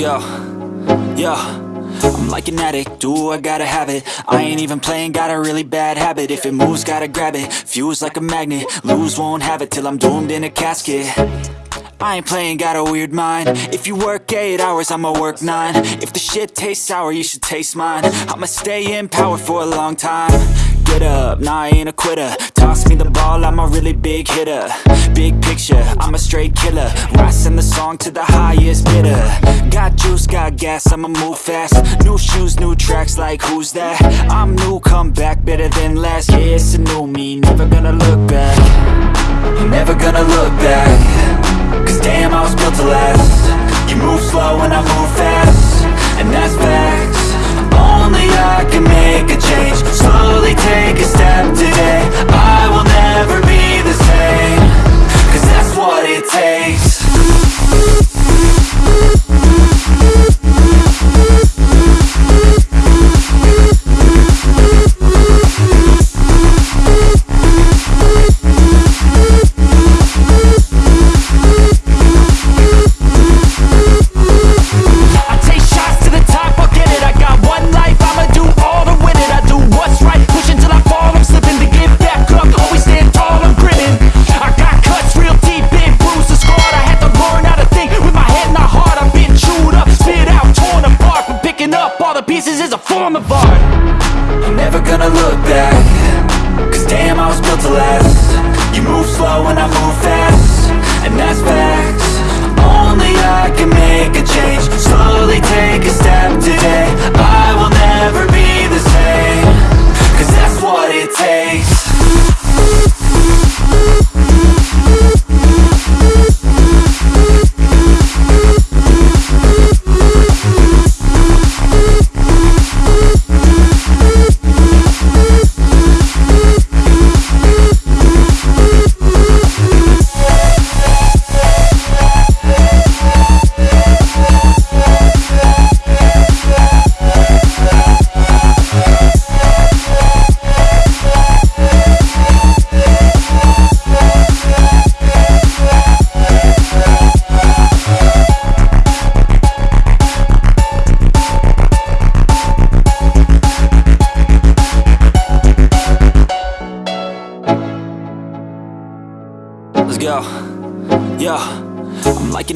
Go. Yo. I'm like an addict, do I gotta have it? I ain't even playing, got a really bad habit. If it moves, gotta grab it, fuse like a magnet Lose, won't have it till I'm doomed in a casket. I ain't playing, got a weird mind. If you work 8 hours, I'ma work 9 If the shit tastes sour, you should taste mine. I'ma stay in power for a long time Get up, nah I ain't a quitter. Toss me the ball, I'm a really big hitter. Big picture, I'm a straight killer. Rising the song to the highest bidder. Got juice, got gas, I'ma move fast. New shoes, new tracks, like who's that? I'm new, come back, better than last Yeah, it's a new me, never gonna look back. Never gonna look back. Cause damn, I was built to last. You move slow and I move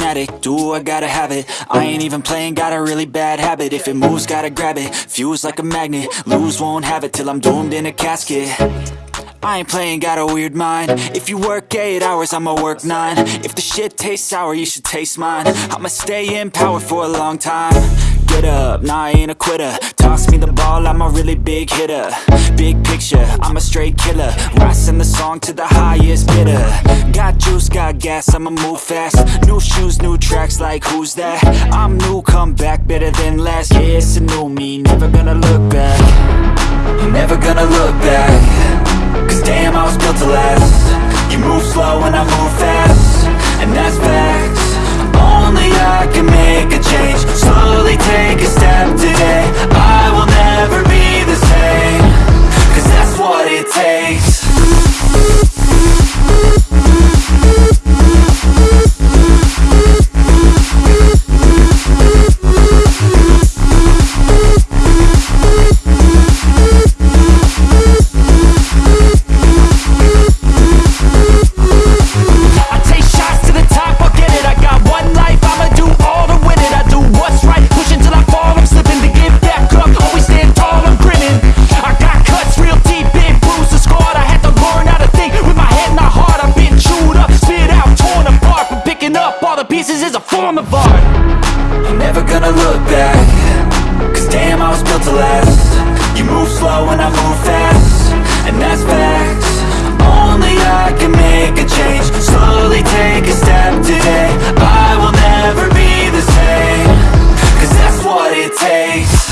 an addict, do I gotta have it? I ain't even playing, got a really bad habit. If it moves, gotta grab it, fuse like a magnet. Lose, won't have it till I'm doomed in a casket. I ain't playing, got a weird mind. If you work 8 hours, I'ma work 9 If the shit tastes sour, you should taste mine. I'ma stay in power for a long time. Get up, nah I ain't a quitter. Toss me the ball, I'm a really big hitter. Big picture, I'm a straight killer. Rising the song to the highest bidder Got juice, got gas, I'ma move fast. New shoes, new tracks, like who's that? I'm new, come back, better than last. Yeah, it's a new me, never gonna look back. Never gonna look back. Cause damn, I was built to last. You move slow and I move fast. And that's facts. Only I can make a change. Slowly pieces is a form of art. I'm never gonna look back Cause damn, I was built to last. You move slow and I move fast And that's facts. Only I can make a change. Slowly take a step today. I will never be the same Cause that's what it takes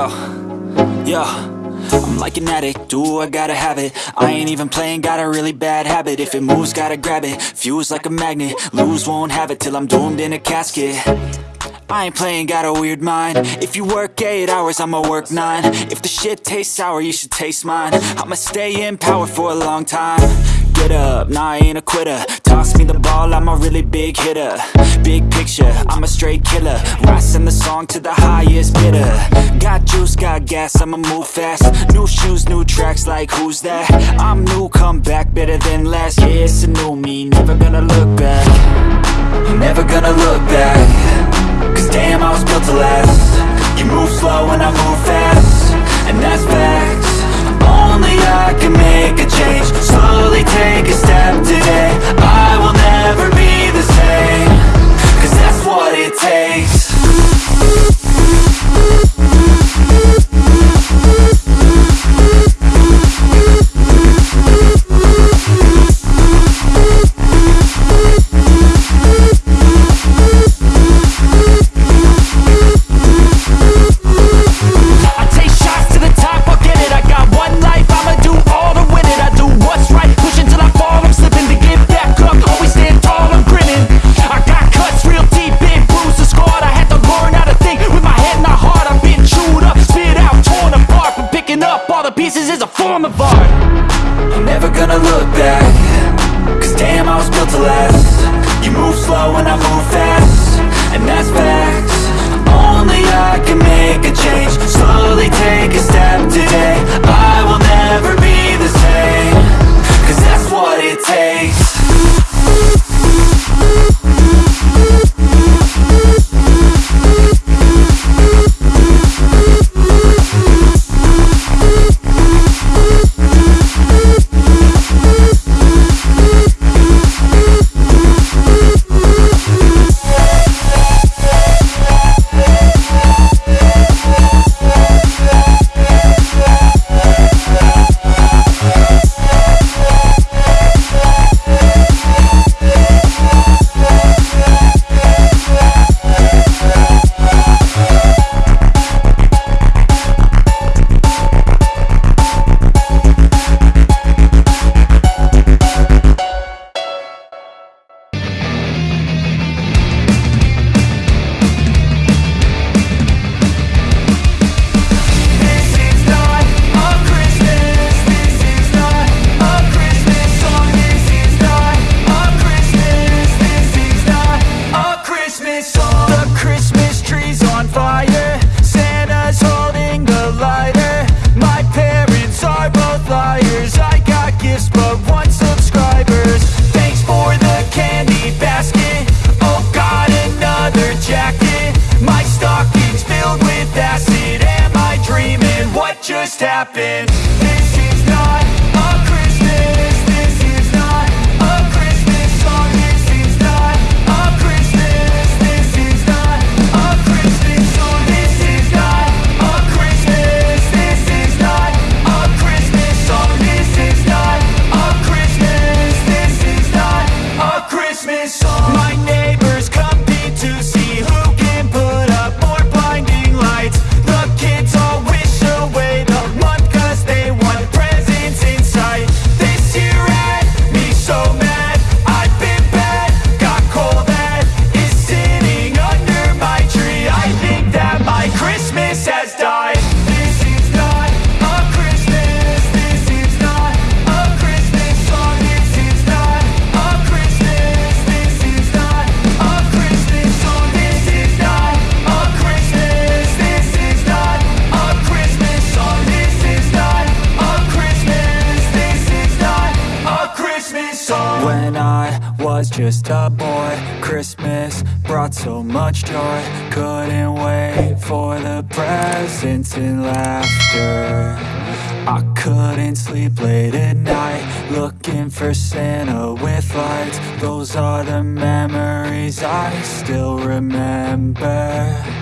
Yo, I'm like an addict, do I gotta have it? I ain't even playing, got a really bad habit. If it moves, gotta grab it, fuse like a magnet. Lose, won't have it till I'm doomed in a casket. I ain't playing, got a weird mind. If you work 8 hours, I'ma work 9 If the shit tastes sour, you should taste mine. I'ma stay in power for a long time Get up, nah I ain't a quitter. Toss me the ball, I'm a really big hitter. Big picture, I'm a straight killer. Rising the song to the highest bidder. Got juice, got gas, I'ma move fast. New shoes, new tracks, like who's that? I'm new, come back, better than last Yeah, it's a new me, never gonna look back. Never gonna look back. Cause damn, I was built to last. You move slow and I move fast. And that's facts Only I can make a change. Slowly take a step today. I will never be the same Last You move slow and I move fast. And that's facts. Only I can make a change. Slowly take a step today. I will never be When I was just a boy Christmas brought so much joy. Couldn't wait for the presents and laughter. I couldn't sleep late at night Looking for Santa with lights. Those are the memories I still remember